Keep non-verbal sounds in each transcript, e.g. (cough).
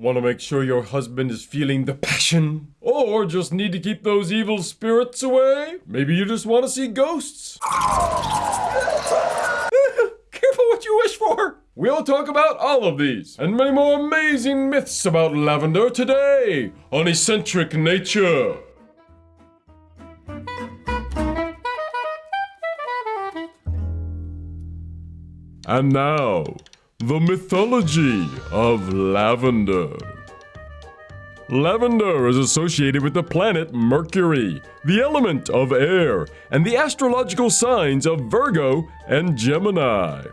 Want to make sure your husband is feeling the passion? Or just need to keep those evil spirits away? Maybe you just want to see ghosts? (laughs) Careful what you wish for! We'll talk about all of these and many more amazing myths about lavender today on Eccentric Nature. And now, the mythology of lavender. Lavender is associated with the planet Mercury, the element of air, and the astrological signs of Virgo and Gemini.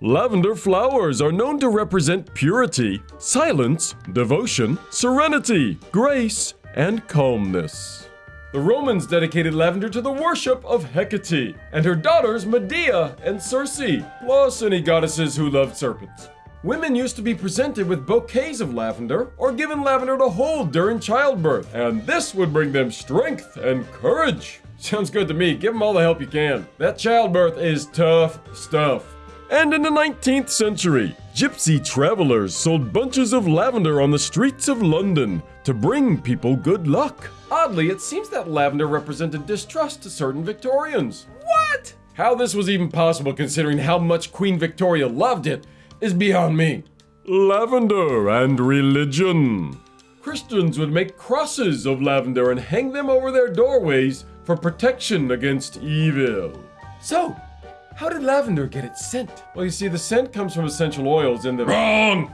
Lavender flowers are known to represent purity, silence, devotion, serenity, grace, and calmness. The Romans dedicated lavender to the worship of Hecate and her daughters Medea and Circe, plus any goddesses who loved serpents. Women used to be presented with bouquets of lavender or given lavender to hold during childbirth, and this would bring them strength and courage. (laughs) Sounds good to me. Give them all the help you can. That childbirth is tough stuff. And in the 19th century, gypsy travelers sold bunches of lavender on the streets of London to bring people good luck. Oddly, it seems that lavender represented distrust to certain Victorians. What? How this was even possible considering how much Queen Victoria loved it is beyond me. Lavender and religion. Christians would make crosses of lavender and hang them over their doorways for protection against evil. So, how did lavender get its scent? Well, you see, the scent comes from essential oils in the. Wrong!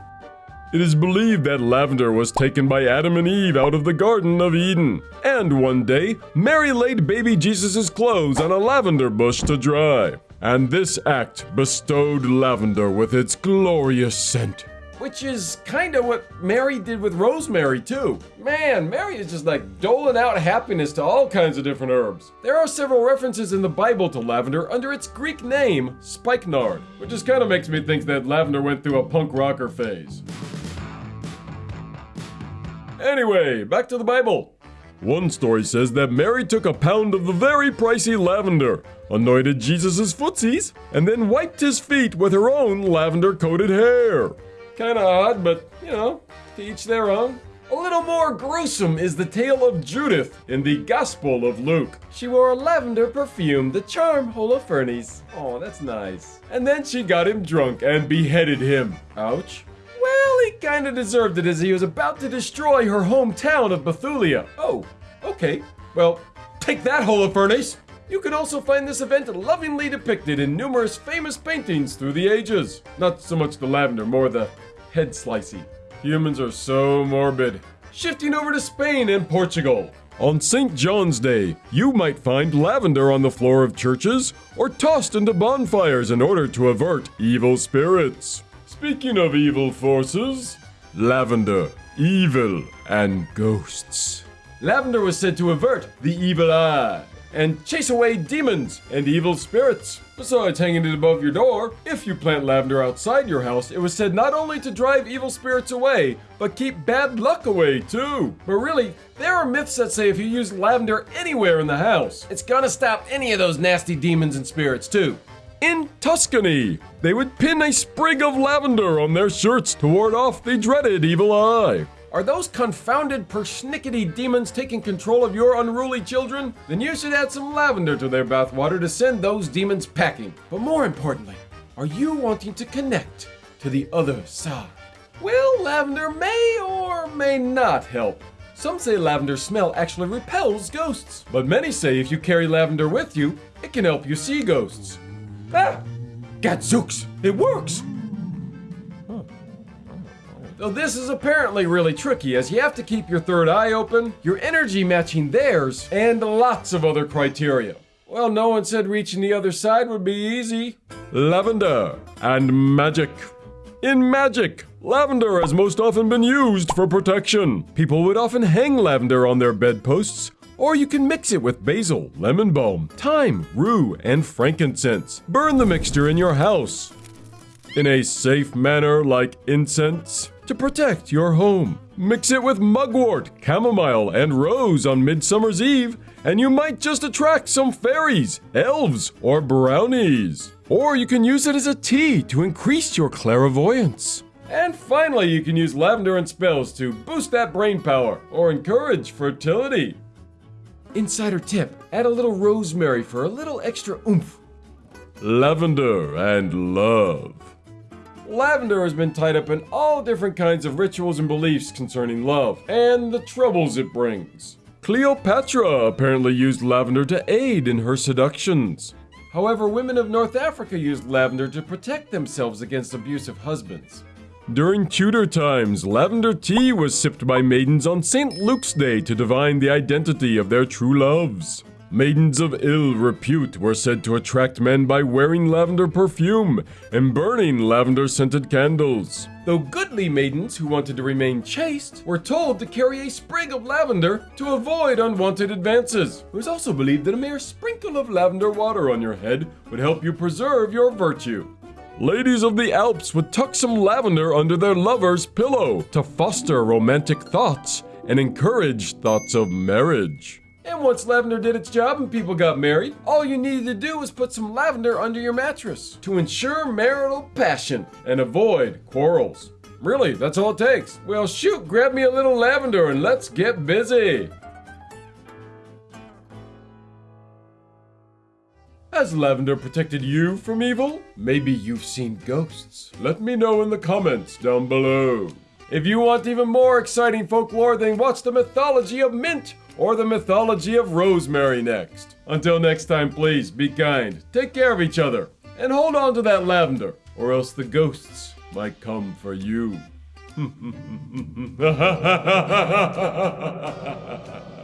It is believed that lavender was taken by Adam and Eve out of the Garden of Eden. And one day, Mary laid baby Jesus' clothes on a lavender bush to dry. And this act bestowed lavender with its glorious scent. Which is kinda what Mary did with rosemary, too. Man, Mary is just like doling out happiness to all kinds of different herbs. There are several references in the Bible to lavender under its Greek name, spikenard, which just kinda makes me think that lavender went through a punk rocker phase. Anyway, back to the Bible. One story says that Mary took a pound of the very pricey lavender, anointed Jesus' footsies, and then wiped his feet with her own lavender coated hair. Kinda odd, but you know, to each their own. A little more gruesome is the tale of Judith in the Gospel of Luke. She wore a lavender perfume to charm Holofernes. Oh, that's nice. And then she got him drunk and beheaded him. Ouch. Well, he kinda deserved it as he was about to destroy her hometown of Bethulia. Oh, okay. Well, take that, Holofernes! You can also find this event lovingly depicted in numerous famous paintings through the ages. Not so much the lavender, more the head slicey. Humans are so morbid. Shifting over to Spain and Portugal. On St. John's Day, you might find lavender on the floor of churches or tossed into bonfires in order to avert evil spirits. Speaking of evil forces, lavender, evil, and ghosts. Lavender was said to avert the evil eye and chase away demons and evil spirits. Besides hanging it above your door, if you plant lavender outside your house, it was said not only to drive evil spirits away, but keep bad luck away too. But really, there are myths that say if you use lavender anywhere in the house, it's gonna stop any of those nasty demons and spirits too. In Tuscany, they would pin a sprig of lavender on their shirts to ward off the dreaded evil eye. Are those confounded persnickety demons taking control of your unruly children? Then you should add some lavender to their bathwater to send those demons packing. But more importantly, are you wanting to connect to the other side? Well, lavender may or may not help. Some say lavender smell actually repels ghosts, but many say if you carry lavender with you, it can help you see ghosts. Ah! Gadzooks! It works! Though this is apparently really tricky as you have to keep your third eye open, your energy matching theirs, and lots of other criteria. Well, no one said reaching the other side would be easy. Lavender and magic. In magic, lavender has most often been used for protection. People would often hang lavender on their bedposts, or you can mix it with basil, lemon balm, thyme, rue, and frankincense. Burn the mixture in your house in a safe manner like incense to protect your home. Mix it with mugwort, chamomile, and rose on Midsummer's Eve, and you might just attract some fairies, elves, or brownies. Or you can use it as a tea to increase your clairvoyance. And finally, you can use lavender in spells to boost that brain power or encourage fertility. Insider tip add a little rosemary for a little extra oomph. Lavender and love. Lavender has been tied up in all different kinds of rituals and beliefs concerning love and the troubles it brings. Cleopatra apparently used lavender to aid in her seductions. However, women of North Africa used lavender to protect themselves against abusive husbands. During Tudor times, lavender tea was sipped by maidens on St. Luke's Day to divine the identity of their true loves. Maidens of ill repute were said to attract men by wearing lavender perfume and burning lavender scented candles. Though goodly maidens who wanted to remain chaste were told to carry a sprig of lavender to avoid unwanted advances. It was also believed that a mere sprinkle of lavender water on your head would help you preserve your virtue. Ladies of the Alps would tuck some lavender under their lover's pillow to foster romantic thoughts and encourage thoughts of marriage. And once lavender did its job and people got married, all you needed to do was put some lavender under your mattress to ensure marital passion and avoid quarrels. Really, that's all it takes. Well, shoot, grab me a little lavender and let's get busy. Has lavender protected you from evil? Maybe you've seen ghosts. Let me know in the comments down below. If you want even more exciting folklore, then watch the mythology of mint or the mythology of rosemary next. Until next time, please be kind, take care of each other, and hold on to that lavender, or else the ghosts might come for you. (laughs)